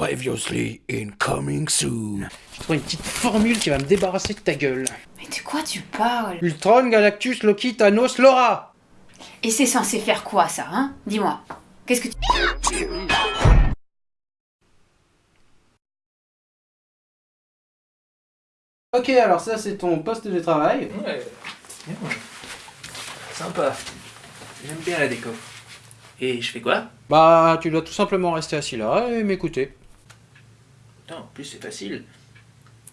Previously incoming soon. J'ai trouvé une petite formule qui va me débarrasser de ta gueule. Mais de quoi tu parles? Ultron, Galactus, Loki, Thanos, Laura Et c'est censé faire quoi ça, hein? Dis-moi. Qu'est-ce que tu... Ok, alors ça c'est ton poste de travail. Ouais. Bien. Sympa. J'aime bien la déco. Et je fais quoi? Bah, tu dois tout simplement rester assis là et m'écouter. Plus c'est facile.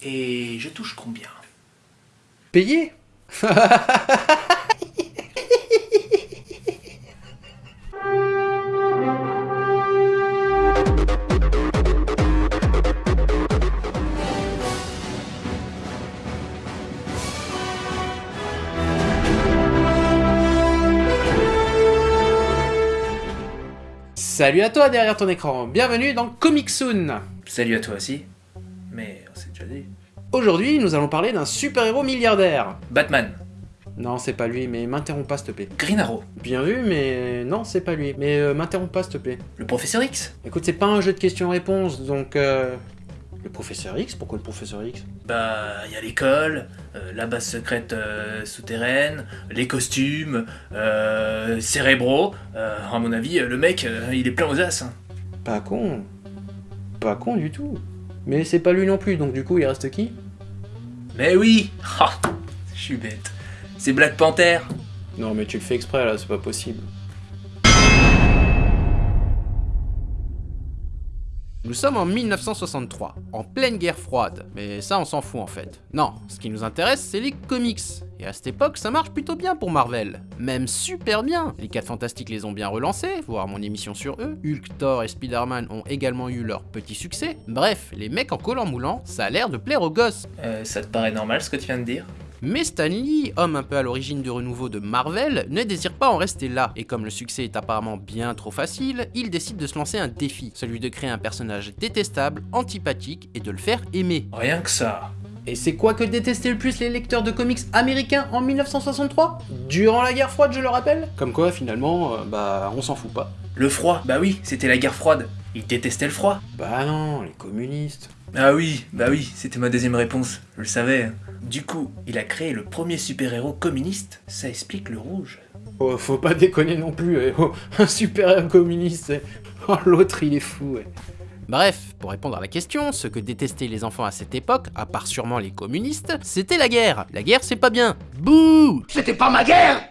Et je touche combien? Payer Salut à toi derrière ton écran, bienvenue dans Comic Soon Salut à toi aussi. Déjà dit. Aujourd'hui, nous allons parler d'un super-héros milliardaire. Batman. Non, c'est pas lui, mais m'interromps pas s'il te plaît. Green Arrow. Bien vu, mais non, c'est pas lui. Mais euh, m'interromps pas s'il te plaît. Le professeur X. Écoute, c'est pas un jeu de questions-réponses, donc... Euh... Le professeur X Pourquoi le professeur X? Bah, il y a l'école, euh, la base secrète euh, souterraine, les costumes, euh, cérébraux. Euh, à mon avis, le mec, euh, il est plein aux as. hein. Pas con. Pas con du tout. Mais c'est pas lui non plus, donc du coup, il reste qui? Mais oui Je suis bête. C'est Black Panther. Non, mais tu le fais exprès là, c'est pas possible. Nous sommes en 1963, en pleine guerre froide, mais ça on s'en fout en fait. Non, ce qui nous intéresse c'est les comics. Et à cette époque ça marche plutôt bien pour Marvel. Même super bien Les 4 Fantastiques les ont bien relancés, voir mon émission sur eux. Hulk, Thor et Spider-Man ont également eu leur petit succès. Bref, les mecs en collant moulant, ça a l'air de plaire aux gosses. Euh, ça te paraît normal ce que tu viens de dire? Mais Stan Lee, homme un peu à l'origine du renouveau de Marvel, ne désire pas en rester là, et comme le succès est apparemment bien trop facile, il décide de se lancer un défi, celui de créer un personnage détestable, antipathique, et de le faire aimer. Rien que ça. Et c'est quoi que détestaient le plus les lecteurs de comics américains en 1963 Durant la guerre froide, je le rappelle? Comme quoi, finalement, euh, bah, on s'en fout pas. Le froid, bah oui, c'était la guerre froide. Il détestait le froid. Bah non, les communistes. Ah oui, bah oui, c'était ma deuxième réponse, je le savais. Du coup, il a créé le premier super-héros communiste, ça explique le rouge. Oh, faut pas déconner non plus, eh. Oh, un super communiste. eh. Oh, l'autre, il est fou, ouais. Bref, pour répondre à la question, ce que détestaient les enfants à cette époque, à part sûrement les communistes, c'était la guerre. La guerre, c'est pas bien. Bouh C'était pas ma guerre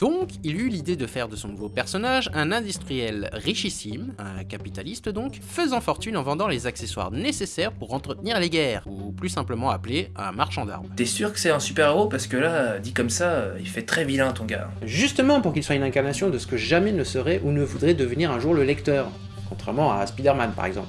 Donc, il eut l'idée de faire de son nouveau personnage un industriel richissime, un capitaliste donc, faisant fortune en vendant les accessoires nécessaires pour entretenir les guerres, ou plus simplement appelé un marchand d'armes. T'es sûr que c'est un super-héros? Parce que là, dit comme ça, il fait très vilain ton gars. Justement pour qu'il soit une incarnation de ce que jamais ne serait ou ne voudrait devenir un jour le lecteur, contrairement à Spider-Man par exemple.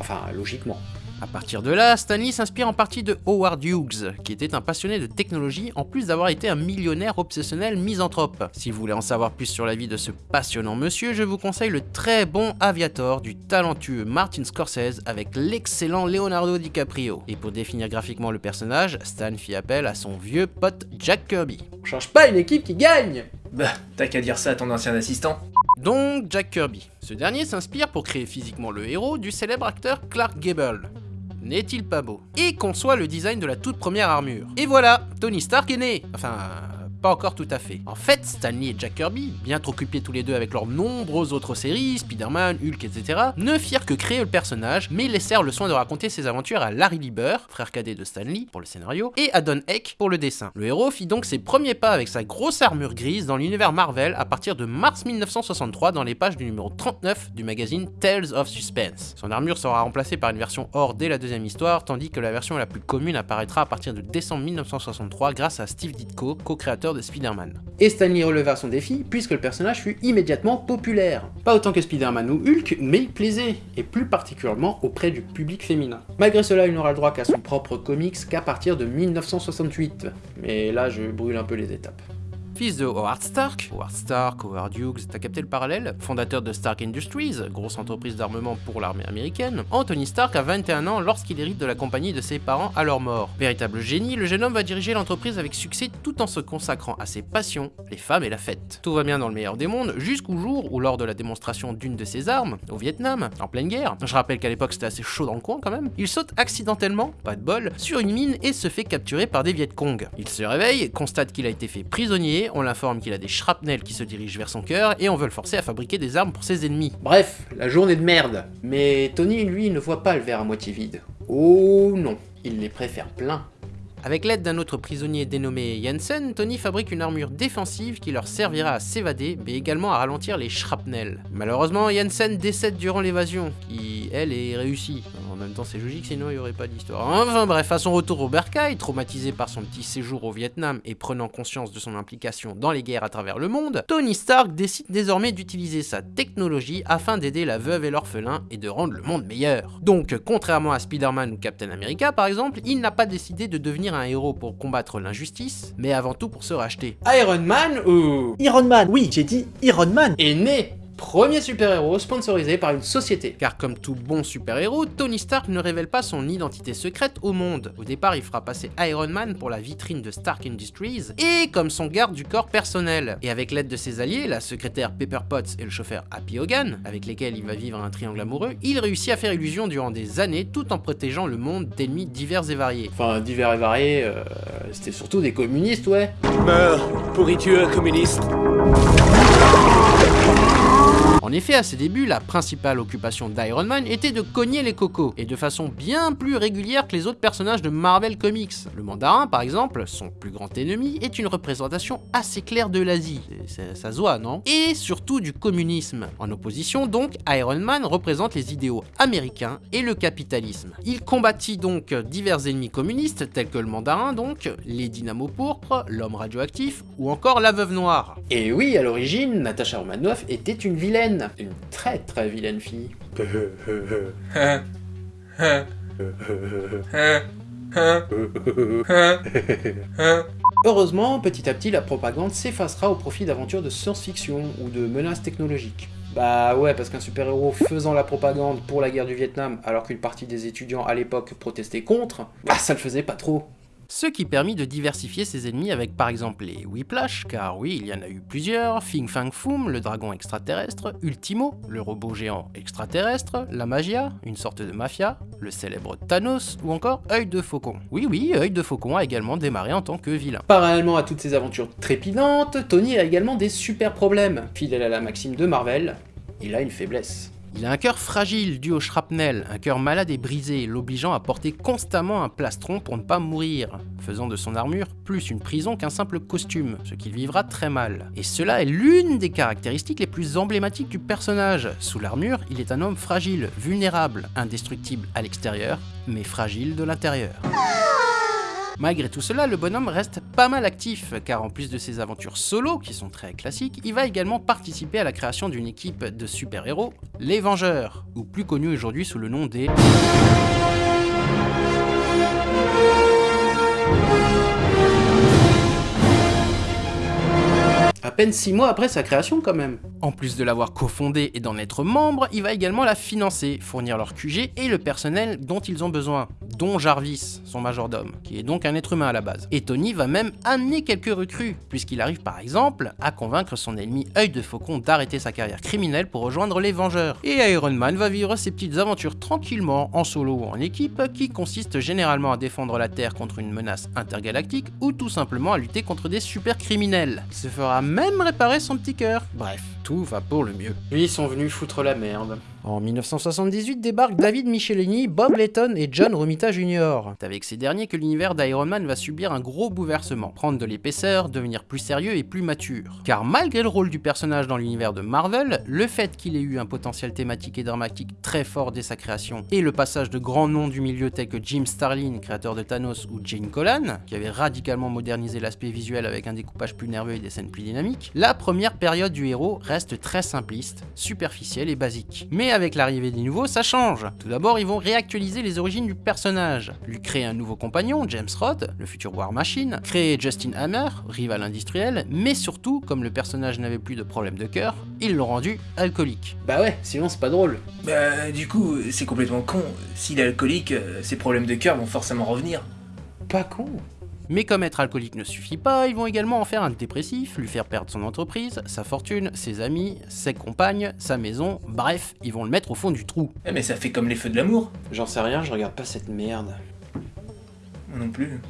Enfin, logiquement. À partir de là, Stanley s'inspire en partie de Howard Hughes, qui était un passionné de technologie en plus d'avoir été un millionnaire obsessionnel misanthrope. Si vous voulez en savoir plus sur la vie de ce passionnant monsieur, je vous conseille le très bon Aviator du talentueux Martin Scorsese avec l'excellent Leonardo DiCaprio. Et pour définir graphiquement le personnage, Stan fit appel à son vieux pote Jack Kirby. On change pas une équipe qui gagne Bah, t'as qu'à dire ça à ton ancien assistant. donc Jack Kirby. Ce dernier s'inspire pour créer physiquement le héros du célèbre acteur Clark Gable. N'est-il pas beau? Et conçoit le design de la toute première armure. Et voilà, Tony Stark est né Enfin, pas encore tout à fait. En fait, Stanley et Jack Kirby, bien trop occupés tous les deux avec leurs nombreuses autres séries, Spider-Man, Hulk, etc., ne firent que créer le personnage, mais laissèrent le soin de raconter ses aventures à Larry Lieber, frère cadet de Stanley, pour le scénario, et à Don Heck pour le dessin. Le héros fit donc ses premiers pas avec sa grosse armure grise dans l'univers Marvel à partir de mars 1963 dans les pages du numéro 39 du magazine Tales of Suspense. Son armure sera remplacée par une version or dès la deuxième histoire, tandis que la version la plus commune apparaîtra à partir de décembre 1963 grâce à Steve Ditko, co-créateur de Spider-Man. Et Stanley releva son défi puisque le personnage fut immédiatement populaire. Pas autant que Spider-Man ou Hulk, mais il plaisait, et plus particulièrement auprès du public féminin. Malgré cela, il n'aura le droit qu'à son propre comics qu'à partir de 1968. Mais là, je brûle un peu les étapes. Fils de Howard Stark, Howard Stark, Howard Hughes, t'as capté le parallèle? Fondateur de Stark Industries, grosse entreprise d'armement pour l'armée américaine, Anthony Stark a 21 ans lorsqu'il hérite de la compagnie de ses parents à leur mort. Véritable génie, le jeune homme va diriger l'entreprise avec succès tout en se consacrant à ses passions, les femmes et la fête. Tout va bien dans le meilleur des mondes, jusqu'au jour où lors de la démonstration d'une de ses armes, au Vietnam, en pleine guerre, je rappelle qu'à l'époque c'était assez chaud dans le coin quand même, il saute accidentellement, pas de bol, sur une mine et se fait capturer par des Vietcong. Il se réveille, constate qu'il a été fait prisonnier, on l'informe qu'il a des shrapnels qui se dirigent vers son cœur et on veut le forcer à fabriquer des armes pour ses ennemis. Bref, la journée de merde. Mais Tony, lui, ne voit pas le verre à moitié vide. Oh non, il les préfère plein. Avec l'aide d'un autre prisonnier dénommé Jensen, Tony fabrique une armure défensive qui leur servira à s'évader, mais également à ralentir les shrapnels. Malheureusement, Jensen décède durant l'évasion, qui, elle, est réussie. En même temps, c'est logique, sinon il n'y aurait pas d'histoire. Enfin bref, à son retour au Bercail, traumatisé par son petit séjour au Vietnam et prenant conscience de son implication dans les guerres à travers le monde, Tony Stark décide désormais d'utiliser sa technologie afin d'aider la veuve et l'orphelin et de rendre le monde meilleur. Donc, contrairement à Spider-Man ou Captain America par exemple, il n'a pas décidé de devenir un héros pour combattre l'injustice, mais avant tout pour se racheter. Iron Man ou... Iron Man, oui, j'ai dit Iron Man. est né Premier super-héros sponsorisé par une société. Car comme tout bon super-héros, Tony Stark ne révèle pas son identité secrète au monde. Au départ, il fera passer Iron Man pour la vitrine de Stark Industries, et comme son garde du corps personnel. Et avec l'aide de ses alliés, la secrétaire Pepper Potts et le chauffeur Happy Hogan, avec lesquels il va vivre un triangle amoureux, il réussit à faire illusion durant des années tout en protégeant le monde d'ennemis divers et variés. Enfin, divers et variés, euh, c'était surtout des communistes, ouais. Meurs, pourriture communiste? En effet, à ses débuts, la principale occupation d'Iron Man était de cogner les cocos, et de façon bien plus régulière que les autres personnages de Marvel Comics. Le mandarin, par exemple, son plus grand ennemi, est une représentation assez claire de l'Asie, ça se non? Et surtout du communisme. En opposition donc, Iron Man représente les idéaux américains et le capitalisme. Il combattit donc divers ennemis communistes, tels que le mandarin donc, les dynamos pourpres, l'homme radioactif, ou encore la veuve noire. Et oui, à l'origine, Natasha Romanoff était une vilaine, une très très vilaine fille. Heureusement, petit à petit, la propagande s'effacera au profit d'aventures de science-fiction ou de menaces technologiques. Bah ouais, parce qu'un super-héros faisant la propagande pour la guerre du Vietnam alors qu'une partie des étudiants à l'époque protestaient contre, bah ça le faisait pas trop. Ce qui permit de diversifier ses ennemis avec par exemple les Whiplash, car oui, il y en a eu plusieurs, Fing Fang Foom, le dragon extraterrestre, Ultimo, le robot géant extraterrestre, la Magia, une sorte de mafia, le célèbre Thanos, ou encore Œil de Faucon. Oui oui, Œil de Faucon a également démarré en tant que vilain. Parallèlement à toutes ces aventures trépidantes, Tony a également des super problèmes. Fidèle à la maxime de Marvel, il a une faiblesse. Il a un cœur fragile dû au shrapnel, un cœur malade et brisé, l'obligeant à porter constamment un plastron pour ne pas mourir, faisant de son armure plus une prison qu'un simple costume, ce qu'il vivra très mal. Et cela est l'une des caractéristiques les plus emblématiques du personnage. Sous l'armure, il est un homme fragile, vulnérable, indestructible à l'extérieur, mais fragile de l'intérieur. Malgré tout cela, le bonhomme reste pas mal actif, car en plus de ses aventures solo, qui sont très classiques, il va également participer à la création d'une équipe de super-héros, les Vengeurs, ou plus connus aujourd'hui sous le nom des... À peine 6 mois après sa création quand même. En plus de l'avoir cofondée et d'en être membre, il va également la financer, fournir leur QG et le personnel dont ils ont besoin, dont Jarvis, son majordome, qui est donc un être humain à la base. Et Tony va même amener quelques recrues, puisqu'il arrive par exemple à convaincre son ennemi œil de faucon d'arrêter sa carrière criminelle pour rejoindre les Vengeurs. Et Iron Man va vivre ses petites aventures tranquillement, en solo ou en équipe, qui consistent généralement à défendre la Terre contre une menace intergalactique ou tout simplement à lutter contre des super criminels. Il se fera même réparer son petit cœur. Bref, tout va pour le mieux. Ils sont venus foutre la merde. En 1978 débarquent David Michelini, Bob Letton et John Romita Jr. C'est avec ces derniers que l'univers d'Iron Man va subir un gros bouleversement, prendre de l'épaisseur, devenir plus sérieux et plus mature. Car malgré le rôle du personnage dans l'univers de Marvel, le fait qu'il ait eu un potentiel thématique et dramatique très fort dès sa création, et le passage de grands noms du milieu tels que Jim Starlin, créateur de Thanos, ou Jane Colan, qui avait radicalement modernisé l'aspect visuel avec un découpage plus nerveux et des scènes plus dynamiques, la première période du héros reste très simpliste, superficiel et basique. Mais avec l'arrivée des nouveaux, ça change. Tout d'abord, ils vont réactualiser les origines du personnage, lui créer un nouveau compagnon, James Rod, le futur War Machine, créer Justin Hammer, rival industriel, mais surtout, comme le personnage n'avait plus de problème de cœur, ils l'ont rendu alcoolique. Bah ouais, sinon c'est pas drôle. Bah, du coup, c'est complètement con. S'il est alcoolique, euh, ses problèmes de cœur vont forcément revenir. Pas con. Mais comme être alcoolique ne suffit pas, ils vont également en faire un dépressif, lui faire perdre son entreprise, sa fortune, ses amis, ses compagnes, sa maison, bref, ils vont le mettre au fond du trou. Eh, mais ça fait comme les feux de l'amour. J'en sais rien, je regarde pas cette merde. Moi non plus.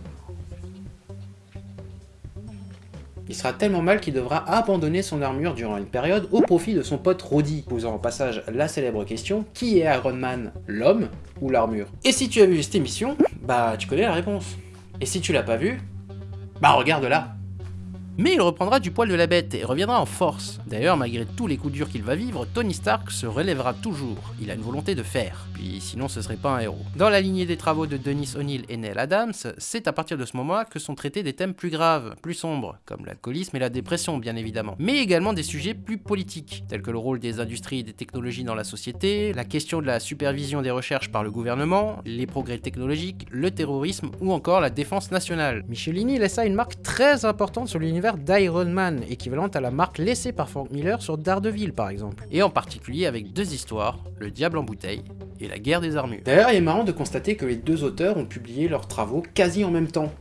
Il sera tellement mal qu'il devra abandonner son armure durant une période au profit de son pote Roddy, posant en passage la célèbre question qui est Iron Man, l'homme ou l'armure? Et si tu as vu cette émission, bah tu connais la réponse. Et si tu l'as pas vu, bah regarde là. Mais il reprendra du poil de la bête et reviendra en force. D'ailleurs, malgré tous les coups durs qu'il va vivre, Tony Stark se relèvera toujours. Il a une volonté de faire. Puis sinon, ce serait pas un héros. Dans la lignée des travaux de Dennis O'Neill et Neil Adams, c'est à partir de ce moment que sont traités des thèmes plus graves, plus sombres, comme l'alcoolisme et la dépression, bien évidemment. Mais également des sujets plus politiques, tels que le rôle des industries et des technologies dans la société, la question de la supervision des recherches par le gouvernement, les progrès technologiques, le terrorisme ou encore la défense nationale. Michelini laissa une marque très importante sur l'univers d'Iron Man, équivalente à la marque laissée par Frank Miller sur Daredevil par exemple. Et en particulier avec deux histoires, Le Diable en bouteille et La guerre des armures. D'ailleurs, il est marrant de constater que les deux auteurs ont publié leurs travaux quasi en même temps.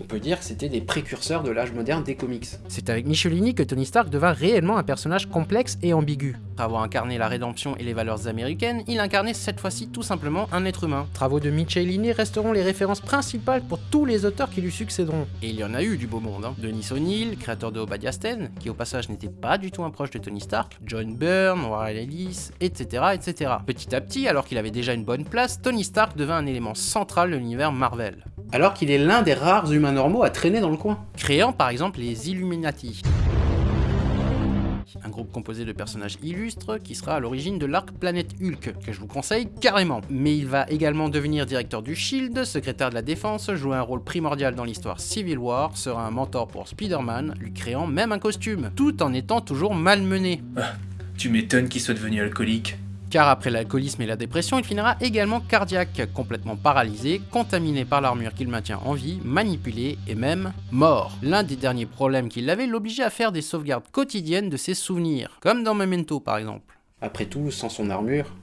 On peut dire que c'était des précurseurs de l'âge moderne des comics. C'est avec Michelini que Tony Stark devint réellement un personnage complexe et ambigu. Après avoir incarné la rédemption et les valeurs américaines, il incarnait cette fois-ci tout simplement un être humain. Travaux de Michelini resteront les références principales pour tous les auteurs qui lui succéderont. Et il y en a eu du beau monde. Hein. Denis O'Neill, créateur de Obadiah Stane, qui au passage n'était pas du tout un proche de Tony Stark, John Byrne, Warren Ellis, etc. etc. Petit à petit, alors qu'il avait déjà une bonne place, Tony Stark devint un élément central de l'univers Marvel. Alors qu'il est l'un des rares humains normaux à traîner dans le coin. Créant par exemple les Illuminati. Un groupe composé de personnages illustres qui sera à l'origine de l'arc Planète Hulk, que je vous conseille carrément. Mais il va également devenir directeur du SHIELD, secrétaire de la défense, jouer un rôle primordial dans l'histoire Civil War, sera un mentor pour Spider-Man, lui créant même un costume, tout en étant toujours malmené. Ah, tu m'étonnes qu'il soit devenu alcoolique. Car après l'alcoolisme et la dépression, il finira également cardiaque, complètement paralysé, contaminé par l'armure qu'il maintient en vie, manipulé et même mort. L'un des derniers problèmes qu'il avait l'obligeait à faire des sauvegardes quotidiennes de ses souvenirs, comme dans Memento par exemple. Après tout, sans son armure,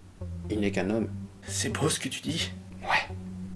il n'est qu'un homme. C'est beau ce que tu dis?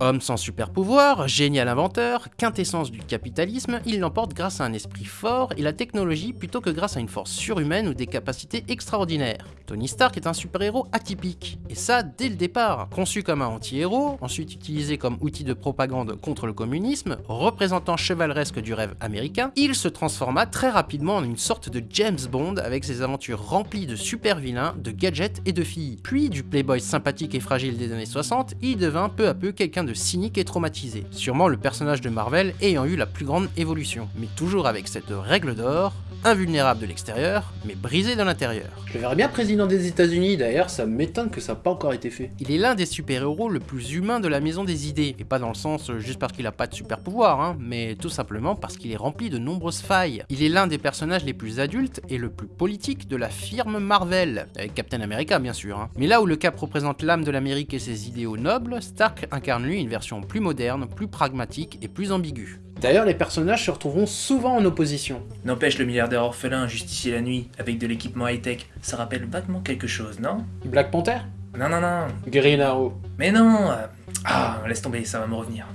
Homme sans super pouvoir, génial inventeur, quintessence du capitalisme, il l'emporte grâce à un esprit fort et la technologie plutôt que grâce à une force surhumaine ou des capacités extraordinaires. Tony Stark est un super-héros atypique, et ça dès le départ. Conçu comme un anti-héros, ensuite utilisé comme outil de propagande contre le communisme, représentant chevaleresque du rêve américain, il se transforma très rapidement en une sorte de James Bond avec ses aventures remplies de super-vilains, de gadgets et de filles. Puis du playboy sympathique et fragile des années 60, il devint peu à peu quelqu'un de cynique et traumatisé. Sûrement le personnage de Marvel ayant eu la plus grande évolution, mais toujours avec cette règle d'or, invulnérable de l'extérieur, mais brisé de l'intérieur. Je le verrais bien président des États-Unis, d'ailleurs, ça m'étonne que ça n'a pas encore été fait. Il est l'un des super-héros le plus humain de la maison des idées, et pas dans le sens euh, juste parce qu'il a pas de super pouvoir, hein, mais tout simplement parce qu'il est rempli de nombreuses failles. Il est l'un des personnages les plus adultes et le plus politique de la firme Marvel, avec Captain America bien sûr. Hein. Mais là où le Cap représente l'âme de l'Amérique et ses idéaux nobles, Stark incarne lui une version plus moderne, plus pragmatique et plus ambiguë. D'ailleurs, les personnages se retrouveront souvent en opposition. N'empêche le milliardaire orphelin justicier la nuit, avec de l'équipement high-tech, ça rappelle vaguement quelque chose, non? Black Panther? Non, non, non. Green Arrow. Mais non euh, Ah, laisse tomber, ça va me revenir.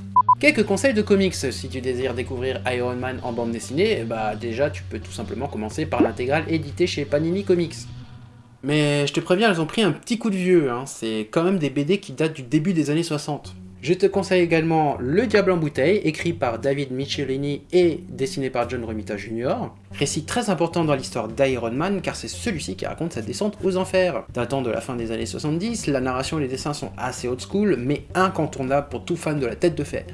Quelques conseils de comics, si tu désires découvrir Iron Man en bande dessinée, bah déjà tu peux tout simplement commencer par l'intégrale éditée chez Panini Comics. Mais je te préviens, elles ont pris un petit coup de vieux, hein. c'est quand même des BD qui datent du début des années 60. Je te conseille également Le Diable en bouteille, écrit par David Michelini et dessiné par John Romita Jr. Récit très important dans l'histoire d'Iron Man car c'est celui-ci qui raconte sa descente aux enfers. Datant de la fin des années 70, la narration et les dessins sont assez old school mais incontournables pour tout fan de la tête de fer.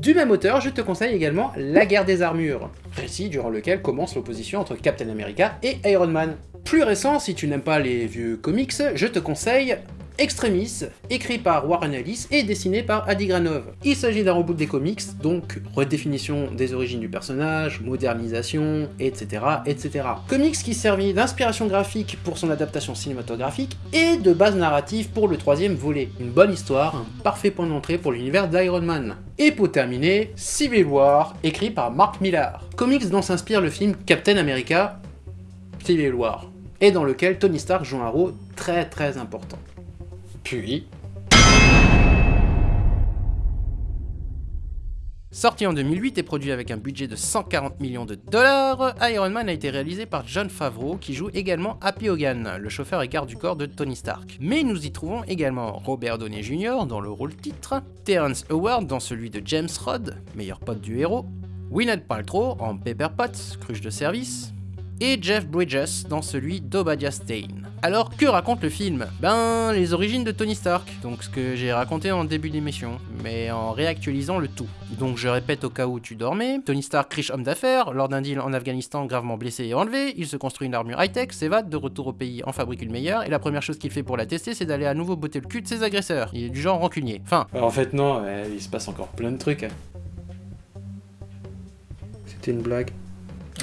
Du même auteur, je te conseille également La guerre des armures, récit durant lequel commence l'opposition entre Captain America et Iron Man. Plus récent, si tu n'aimes pas les vieux comics, je te conseille Extremis, écrit par Warren Ellis et dessiné par Adi Granov. Il s'agit d'un reboot des comics, donc redéfinition des origines du personnage, modernisation, etc. etc. Comics qui servit d'inspiration graphique pour son adaptation cinématographique et de base narrative pour le troisième volet. Une bonne histoire, un parfait point d'entrée pour l'univers d'Iron Man. Et pour terminer, Civil War, écrit par Mark Millar. Comics dont s'inspire le film Captain America Civil War, et dans lequel Tony Stark joue un rôle très très important. Puis... Sorti en 2008 et produit avec un budget de 140 millions de dollars, Iron Man a été réalisé par John Favreau qui joue également Happy Hogan, le chauffeur et garde du corps de Tony Stark. Mais nous y trouvons également Robert Downey Jr. dans le rôle titre, Terrence Howard dans celui de James Rod, meilleur pote du héros, Gwyneth Paltrow en Pepper Potts, cruche de service, et Jeff Bridges dans celui d'Obadiah Stane. Alors que raconte le film? Ben les origines de Tony Stark, donc ce que j'ai raconté en début d'émission, mais en réactualisant le tout. Donc je répète au cas où tu dormais, Tony Stark riche homme d'affaires, lors d'un deal en Afghanistan gravement blessé et enlevé, il se construit une armure high-tech, s'évade, de retour au pays en fabrique une meilleure, et la première chose qu'il fait pour la tester c'est d'aller à nouveau botter le cul de ses agresseurs. Il est du genre rancunier. Enfin... en fait non, il se passe encore plein de trucs. Hein. C'était une blague.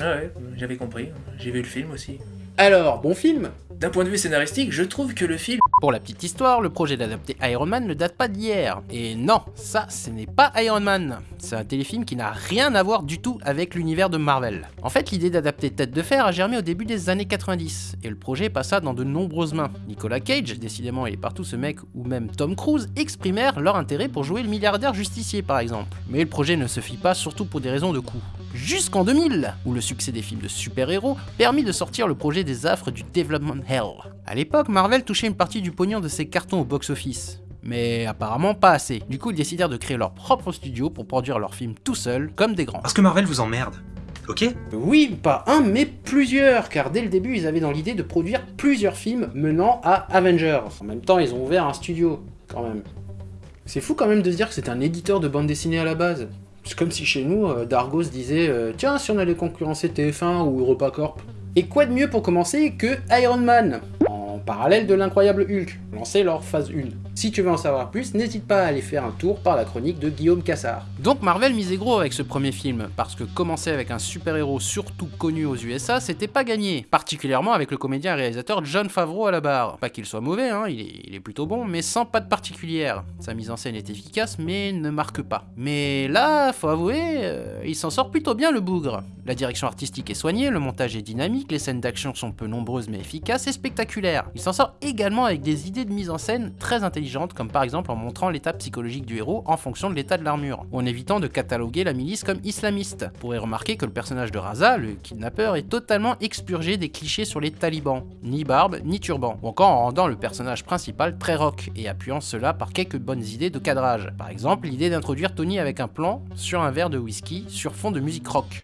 Ah ouais, j'avais compris. J'ai vu le film aussi. Alors, bon film d'un point de vue scénaristique, je trouve que le film... Pour la petite histoire, le projet d'adapter Iron Man ne date pas d'hier. Et non, ça, ce n'est pas Iron Man. C'est un téléfilm qui n'a rien à voir du tout avec l'univers de Marvel. En fait, l'idée d'adapter Tête de Fer a germé au début des années 90, et le projet passa dans de nombreuses mains. Nicolas Cage, décidément il est partout ce mec, ou même Tom Cruise, exprimèrent leur intérêt pour jouer le milliardaire justicier par exemple. Mais le projet ne se fit pas, surtout pour des raisons de coût. Jusqu'en 2000, où le succès des films de super-héros permit de sortir le projet des affres du Development Hell. A l'époque, Marvel touchait une partie du pognon de ses cartons au box-office. Mais apparemment pas assez. Du coup, ils décidèrent de créer leur propre studio pour produire leurs films tout seuls, comme des grands. Parce que Marvel vous emmerde. Ok? Oui, pas un, mais plusieurs, car dès le début, ils avaient dans l'idée de produire plusieurs films menant à Avengers. En même temps, ils ont ouvert un studio, quand même. C'est fou quand même de se dire que c'est un éditeur de bande dessinée à la base. C'est comme si chez nous, euh, Dargos disait euh, Tiens, si on allait concurrencer TF1 ou EuropaCorp ». Et quoi de mieux pour commencer que Iron Man? En parallèle de l'incroyable Hulk, lancé leur phase 1. Si tu veux en savoir plus, n'hésite pas à aller faire un tour par la chronique de Guillaume Cassard. Donc Marvel misait gros avec ce premier film, parce que commencer avec un super-héros surtout connu aux USA, c'était pas gagné. Particulièrement avec le comédien et réalisateur John Favreau à la barre. Pas qu'il soit mauvais, hein, il, est, il est plutôt bon, mais sans pas de particulière. Sa mise en scène est efficace, mais ne marque pas. Mais là, faut avouer, euh, il s'en sort plutôt bien le bougre. La direction artistique est soignée, le montage est dynamique, les scènes d'action sont peu nombreuses mais efficaces et spectaculaires. Il s'en sort également avec des idées de mise en scène très intelligentes comme par exemple en montrant l'état psychologique du héros en fonction de l'état de l'armure, ou en évitant de cataloguer la milice comme islamiste. Vous pourrez remarquer que le personnage de Raza, le kidnappeur, est totalement expurgé des clichés sur les talibans, ni barbe, ni turban, ou encore en rendant le personnage principal très rock, et appuyant cela par quelques bonnes idées de cadrage. Par exemple, l'idée d'introduire Tony avec un plan sur un verre de whisky sur fond de musique rock.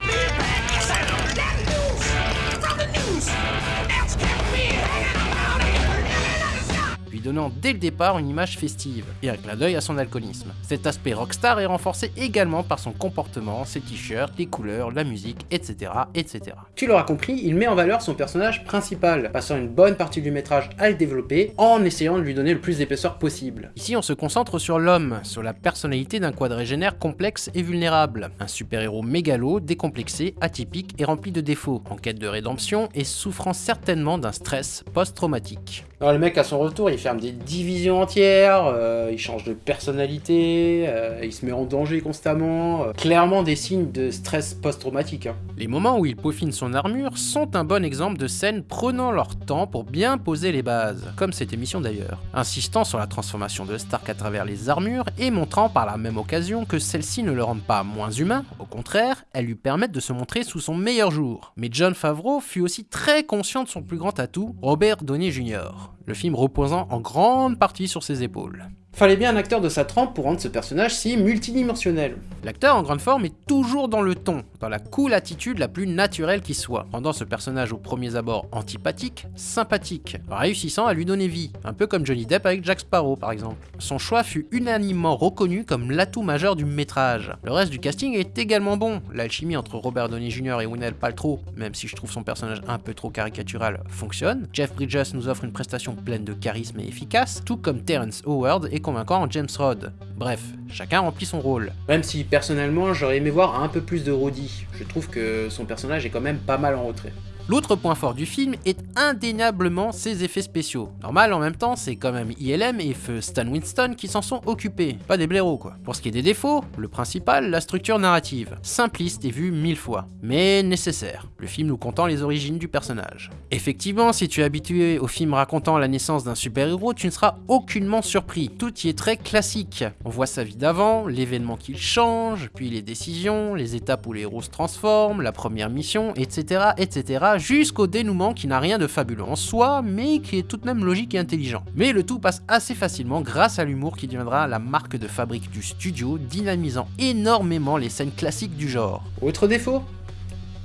Donnant dès le départ une image festive, et un clin d'œil à son alcoolisme. Cet aspect rockstar est renforcé également par son comportement, ses t-shirts, les couleurs, la musique, etc. etc. Tu l'auras compris, il met en valeur son personnage principal, passant une bonne partie du métrage à le développer, en essayant de lui donner le plus d'épaisseur possible. Ici on se concentre sur l'homme, sur la personnalité d'un quadrégénaire complexe et vulnérable, un super-héros mégalo, décomplexé, atypique et rempli de défauts, en quête de rédemption et souffrant certainement d'un stress post-traumatique. Alors le mec à son retour il des divisions entières, euh, il change de personnalité, euh, il se met en danger constamment, euh, clairement des signes de stress post-traumatique. Hein. Les moments où il peaufine son armure sont un bon exemple de scènes prenant leur temps pour bien poser les bases, comme cette émission d'ailleurs, insistant sur la transformation de Stark à travers les armures et montrant par la même occasion que celles-ci ne le rendent pas moins humain, au contraire, elles lui permettent de se montrer sous son meilleur jour. Mais John Favreau fut aussi très conscient de son plus grand atout, Robert Downey Jr le film reposant en grande partie sur ses épaules. Fallait bien un acteur de sa trempe pour rendre ce personnage si multidimensionnel. L'acteur en grande forme est toujours dans le ton, dans la cool attitude la plus naturelle qui soit, rendant ce personnage au premier abord antipathique, sympathique, réussissant à lui donner vie, un peu comme Johnny Depp avec Jack Sparrow par exemple. Son choix fut unanimement reconnu comme l'atout majeur du métrage. Le reste du casting est également bon, l'alchimie entre Robert Downey Jr. et Gwyneth Paltrow, même si je trouve son personnage un peu trop caricatural, fonctionne. Jeff Bridges nous offre une prestation pleine de charisme et efficace, tout comme Terrence Howard est convaincant en James Rod. Bref, chacun remplit son rôle. Même si personnellement j'aurais aimé voir un peu plus de Roddy, je trouve que son personnage est quand même pas mal en retrait. L'autre point fort du film est indéniablement ses effets spéciaux. Normal en même temps, c'est quand même ILM et feu Stan Winston qui s'en sont occupés, pas des blaireaux quoi. Pour ce qui est des défauts, le principal, la structure narrative. Simpliste et vue mille fois, mais nécessaire, le film nous contant les origines du personnage. Effectivement, si tu es habitué au film racontant la naissance d'un super-héros, tu ne seras aucunement surpris. Tout y est très classique. On voit sa vie d'avant, l'événement qu'il change, puis les décisions, les étapes où les héros se transforment, la première mission, etc. etc jusqu'au dénouement qui n'a rien de fabuleux en soi, mais qui est tout de même logique et intelligent. Mais le tout passe assez facilement grâce à l'humour qui deviendra la marque de fabrique du studio, dynamisant énormément les scènes classiques du genre. Autre défaut?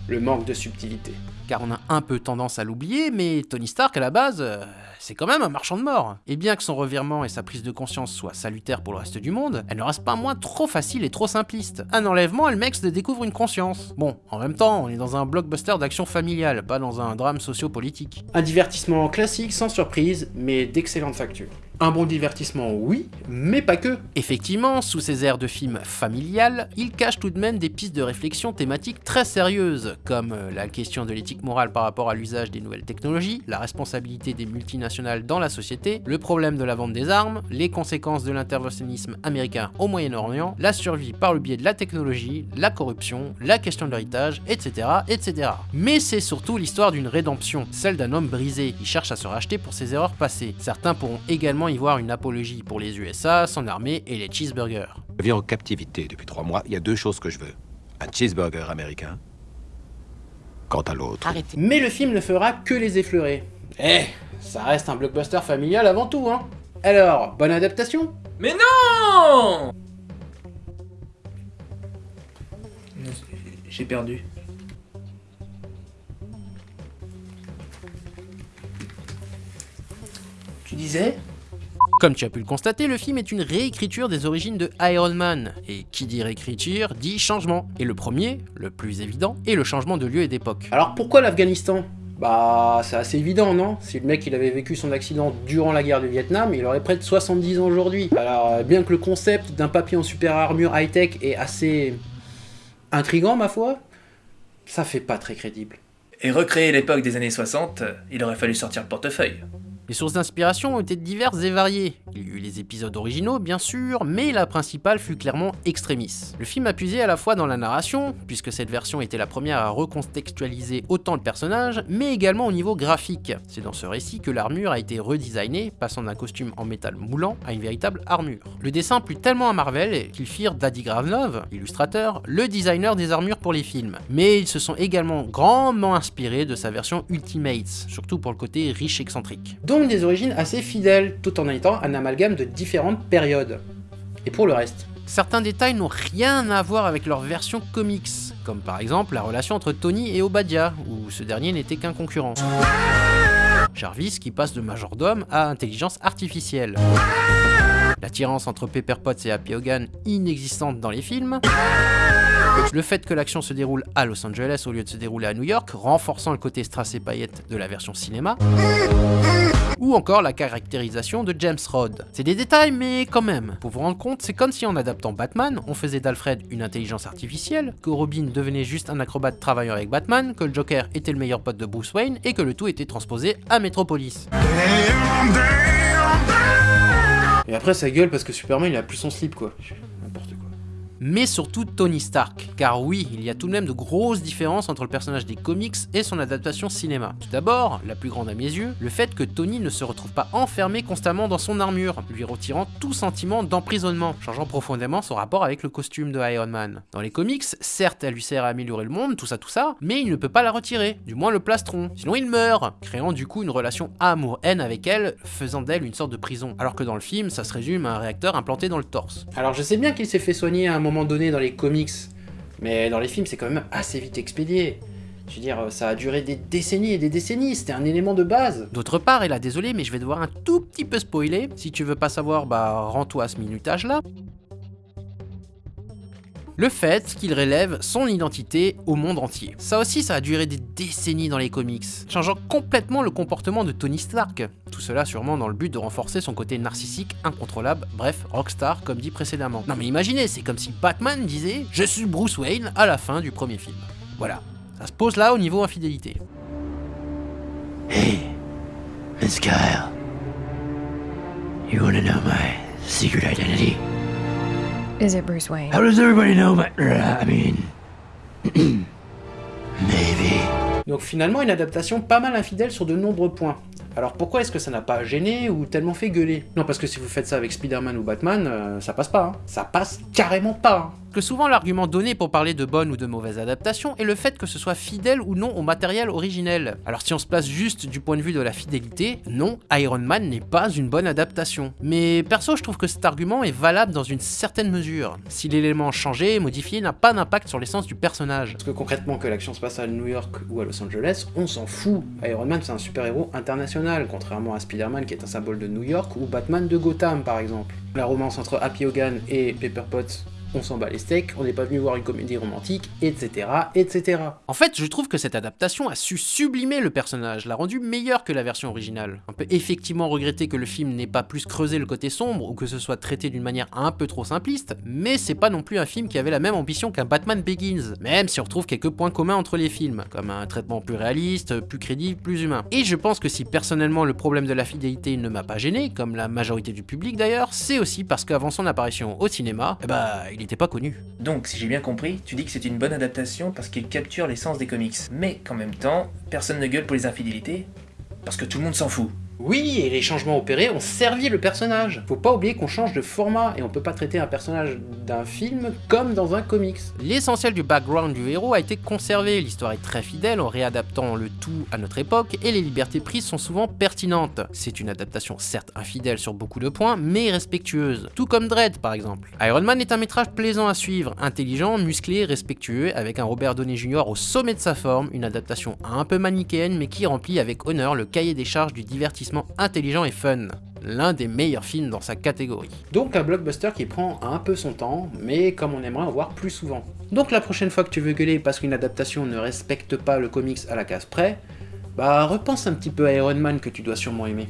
Le manque de subtilité. Car on a un peu tendance à l'oublier, mais Tony Stark à la base, euh, c'est quand même un marchand de mort. Et bien que son revirement et sa prise de conscience soient salutaires pour le reste du monde, elle ne reste pas moins trop facile et trop simpliste. Un enlèvement le mec se découvre une conscience. Bon, en même temps, on est dans un blockbuster d'action familiale, pas dans un drame socio-politique. Un divertissement classique sans surprise, mais d'excellente facture. Un bon divertissement, oui, mais pas que. Effectivement, sous ces airs de film familial, il cache tout de même des pistes de réflexion thématiques très sérieuses, comme euh, la question de l'éthique morale par rapport à l'usage des nouvelles technologies, la responsabilité des multinationales dans la société, le problème de la vente des armes, les conséquences de l'interventionnisme américain au Moyen-Orient, la survie par le biais de la technologie, la corruption, la question de l'héritage, etc., etc. Mais c'est surtout l'histoire d'une rédemption, celle d'un homme brisé qui cherche à se racheter pour ses erreurs passées. Certains pourront également y voir une apologie pour les USA, son armée et les cheeseburgers. Je vis en captivité depuis trois mois. Il y a deux choses que je veux. Un cheeseburger américain. Quant à l'autre... Arrêtez. Mais le film ne fera que les effleurer. Eh, ça reste un blockbuster familial avant tout, hein Alors, bonne adaptation? Mais non J'ai perdu. Tu disais? Comme tu as pu le constater, le film est une réécriture des origines de Iron Man. Et qui dit réécriture, dit changement. Et le premier, le plus évident, est le changement de lieu et d'époque. Alors pourquoi l'Afghanistan? Bah, c'est assez évident, non? Si le mec il avait vécu son accident durant la guerre du Vietnam, il aurait près de 70 ans aujourd'hui. Alors, euh, bien que le concept d'un papier en super armure high-tech est assez... intrigant, ma foi, ça fait pas très crédible. Et recréer l'époque des années 60, il aurait fallu sortir le portefeuille. Les sources d'inspiration ont été diverses et variées. Il y eut les épisodes originaux, bien sûr, mais la principale fut clairement Extremis. Le film a puisé à la fois dans la narration, puisque cette version était la première à recontextualiser autant le personnage, mais également au niveau graphique. C'est dans ce récit que l'armure a été redesignée, passant d'un costume en métal moulant à une véritable armure. Le dessin plut tellement à Marvel qu'ils firent Daddy Gravenov, illustrateur, le designer des armures pour les films. Mais ils se sont également grandement inspirés de sa version Ultimates, surtout pour le côté riche excentrique. Donc des origines assez fidèles, tout en étant un amalgame de différentes périodes. Et pour le reste Certains détails n'ont rien à voir avec leur version comics, comme par exemple la relation entre Tony et Obadiah, où ce dernier n'était qu'un concurrent. Jarvis qui passe de majordome à intelligence artificielle. L'attirance entre Pepper Potts et Happy Hogan inexistante dans les films. Le fait que l'action se déroule à Los Angeles au lieu de se dérouler à New York, renforçant le côté strass et paillettes de la version cinéma. Ou encore la caractérisation de James Rod. C'est des détails, mais quand même. Pour vous rendre compte, c'est comme si en adaptant Batman, on faisait d'Alfred une intelligence artificielle, que Robin devenait juste un acrobate travaillant avec Batman, que le Joker était le meilleur pote de Bruce Wayne, et que le tout était transposé à Metropolis. Et après ça gueule parce que Superman il a plus son slip quoi. Mais surtout Tony Stark. Car oui, il y a tout de même de grosses différences entre le personnage des comics et son adaptation cinéma. Tout d'abord, la plus grande à mes yeux, le fait que Tony ne se retrouve pas enfermé constamment dans son armure, lui retirant tout sentiment d'emprisonnement, changeant profondément son rapport avec le costume de Iron Man. Dans les comics, certes, elle lui sert à améliorer le monde, tout ça tout ça, mais il ne peut pas la retirer, du moins le plastron, sinon il meurt, créant du coup une relation amour-haine avec elle, faisant d'elle une sorte de prison. Alors que dans le film, ça se résume à un réacteur implanté dans le torse. Alors je sais bien qu'il s'est fait soigner à un moment donné dans les comics, mais dans les films c'est quand même assez vite expédié. Je veux dire, ça a duré des décennies et des décennies, c'était un élément de base. D'autre part, et là désolé, mais je vais devoir un tout petit peu spoiler, si tu veux pas savoir, bah rends-toi à ce minutage là le fait qu'il relève son identité au monde entier. Ça aussi, ça a duré des décennies dans les comics, changeant complètement le comportement de Tony Stark. Tout cela sûrement dans le but de renforcer son côté narcissique, incontrôlable, bref, rockstar comme dit précédemment. Non mais imaginez, c'est comme si Batman disait « Je suis Bruce Wayne » à la fin du premier film. Voilà, ça se pose là au niveau infidélité. Hey, Miss Kyle. You wanna know my secret identity? Is it Bruce Wayne? How does everybody know my... I mean... Maybe. Donc finalement une adaptation pas mal infidèle sur de nombreux points. Alors pourquoi est-ce que ça n'a pas gêné ou tellement fait gueuler? Non parce que si vous faites ça avec Spider-Man ou Batman, euh, ça passe pas. hein. Ça passe carrément pas. hein. Que souvent l'argument donné pour parler de bonne ou de mauvaise adaptation est le fait que ce soit fidèle ou non au matériel originel. Alors si on se place juste du point de vue de la fidélité, non, Iron Man n'est pas une bonne adaptation. Mais perso je trouve que cet argument est valable dans une certaine mesure. Si l'élément changé, modifié n'a pas d'impact sur l'essence du personnage. Parce que concrètement que l'action se passe à New York ou à Los Angeles, on s'en fout. Iron Man c'est un super-héros international, contrairement à Spider-Man qui est un symbole de New York ou Batman de Gotham par exemple. La romance entre Happy Hogan et Pepper Potts on s'en bat les steaks, on n'est pas venu voir une comédie romantique, etc., etc. En fait, je trouve que cette adaptation a su sublimer le personnage, l'a rendu meilleur que la version originale. On peut effectivement regretter que le film n'ait pas plus creusé le côté sombre, ou que ce soit traité d'une manière un peu trop simpliste, mais c'est pas non plus un film qui avait la même ambition qu'un Batman Begins, même si on retrouve quelques points communs entre les films, comme un traitement plus réaliste, plus crédible, plus humain. Et je pense que si personnellement le problème de la fidélité ne m'a pas gêné, comme la majorité du public d'ailleurs, c'est aussi parce qu'avant son apparition au cinéma, eh bah, il était pas connu. Donc, si j'ai bien compris, tu dis que c'est une bonne adaptation parce qu'il capture l'essence des comics. Mais qu'en même temps, personne ne gueule pour les infidélités, parce que tout le monde s'en fout. Oui, et les changements opérés ont servi le personnage. Faut pas oublier qu'on change de format, et on peut pas traiter un personnage d'un film comme dans un comics. L'essentiel du background du héros a été conservé, l'histoire est très fidèle en réadaptant le tout à notre époque, et les libertés prises sont souvent pertinentes. C'est une adaptation certes infidèle sur beaucoup de points, mais respectueuse, tout comme Dredd par exemple. Iron Man est un métrage plaisant à suivre, intelligent, musclé, respectueux, avec un Robert Downey Jr. au sommet de sa forme, une adaptation un peu manichéenne mais qui remplit avec honneur le cahier des charges du divertissement intelligent et fun. L'un des meilleurs films dans sa catégorie. Donc un blockbuster qui prend un peu son temps, mais comme on aimerait en voir plus souvent. Donc la prochaine fois que tu veux gueuler parce qu'une adaptation ne respecte pas le comics à la case près, bah repense un petit peu à Iron Man que tu dois sûrement aimer.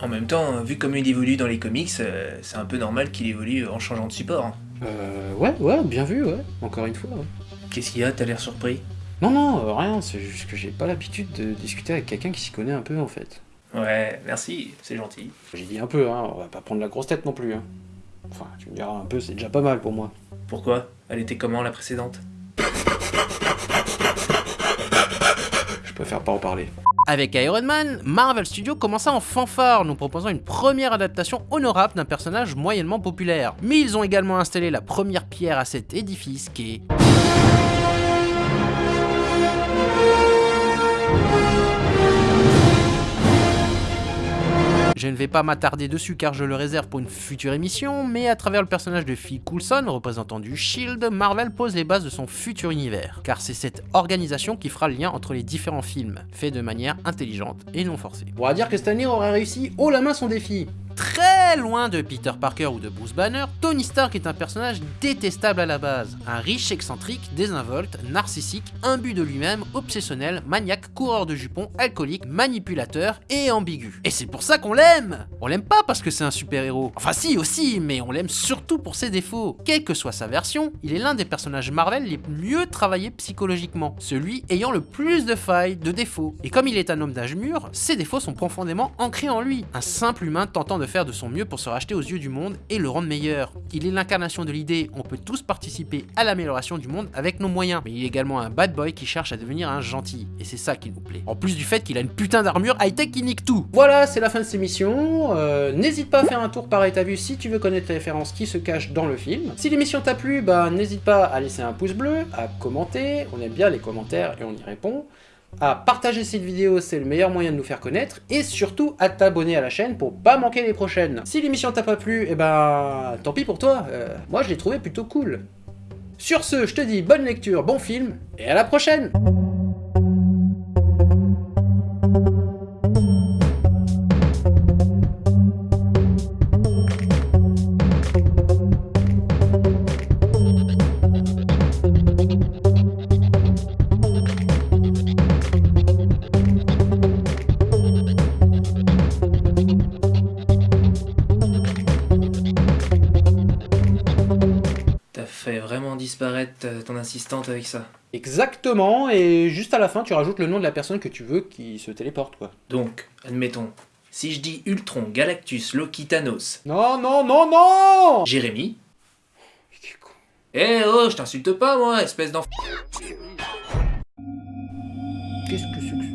En même temps, vu comme il évolue dans les comics, euh, c'est un peu normal qu'il évolue en changeant de support. hein. Euh, ouais, ouais, bien vu, ouais, encore une fois. ouais. Qu'est-ce qu'il y a? T'as l'air surpris? Non, non, euh, rien, c'est juste que j'ai pas l'habitude de discuter avec quelqu'un qui s'y connaît un peu en fait. Ouais, merci, c'est gentil. J'ai dit un peu, hein, on va pas prendre la grosse tête non plus. Hein. Enfin, tu me diras un peu, c'est déjà pas mal pour moi. Pourquoi? Elle était comment la précédente? Je préfère pas en parler. Avec Iron Man, Marvel Studios commença en fanfare, nous proposant une première adaptation honorable d'un personnage moyennement populaire. Mais ils ont également installé la première pierre à cet édifice qui est... Je ne vais pas m'attarder dessus car je le réserve pour une future émission, mais à travers le personnage de Phil Coulson, représentant du SHIELD, Marvel pose les bases de son futur univers, car c'est cette organisation qui fera le lien entre les différents films, fait de manière intelligente et non forcée. On va dire que année aurait réussi haut la main son défi. Très loin de Peter Parker ou de Bruce Banner, Tony Stark est un personnage détestable à la base. Un riche excentrique, désinvolte, narcissique, imbu de lui-même, obsessionnel, maniaque, coureur de jupons, alcoolique, manipulateur et ambigu. Et c'est pour ça qu'on l'aime On l'aime pas parce que c'est un super-héros. Enfin si aussi, mais on l'aime surtout pour ses défauts. Quelle que soit sa version, il est l'un des personnages Marvel les mieux travaillés psychologiquement, celui ayant le plus de failles, de défauts. Et comme il est un homme d'âge mûr, ses défauts sont profondément ancrés en lui. Un simple humain tentant de faire de son mieux pour se racheter aux yeux du monde et le rendre meilleur. Il est l'incarnation de l'idée, on peut tous participer à l'amélioration du monde avec nos moyens. Mais il est également un bad boy qui cherche à devenir un gentil, et c'est ça qui nous plaît. En plus du fait qu'il a une putain d'armure high-tech qui nique tout. Voilà, c'est la fin de cette émission. Euh, N'hésite pas à faire un tour par état vu si tu veux connaître les références qui se cachent dans le film. Si l'émission t'a plu, bah n'hésite pas à laisser un pouce bleu, à commenter, on aime bien les commentaires et on y répond, à partager cette vidéo, c'est le meilleur moyen de nous faire connaître, et surtout à t'abonner à la chaîne pour pas manquer les prochaines. Si l'émission t'a pas plu, eh ben tant pis pour toi, euh, moi je l'ai trouvé plutôt cool. Sur ce, je te dis bonne lecture, bon film, et à la prochaine avec ça. Exactement, et juste à la fin, tu rajoutes le nom de la personne que tu veux qui se téléporte, quoi. Donc, admettons, si je dis Ultron, Galactus, Loki, Thanos, Non, non, non, non! Jérémy... Eh oh, je t'insulte pas moi, espèce d'enfant... Qu'est-ce que c'est que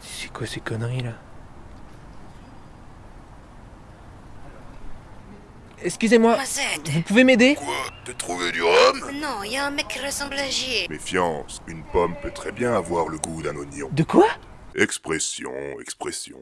C'est quoi ces conneries là? Excusez-moi, vous pouvez m'aider? Quoi? T'as trouvé du rhum? Non, il y a un mec qui ressemble à J. Méfiance, une pomme peut très bien avoir le goût d'un oignon. De quoi? Expression, expression.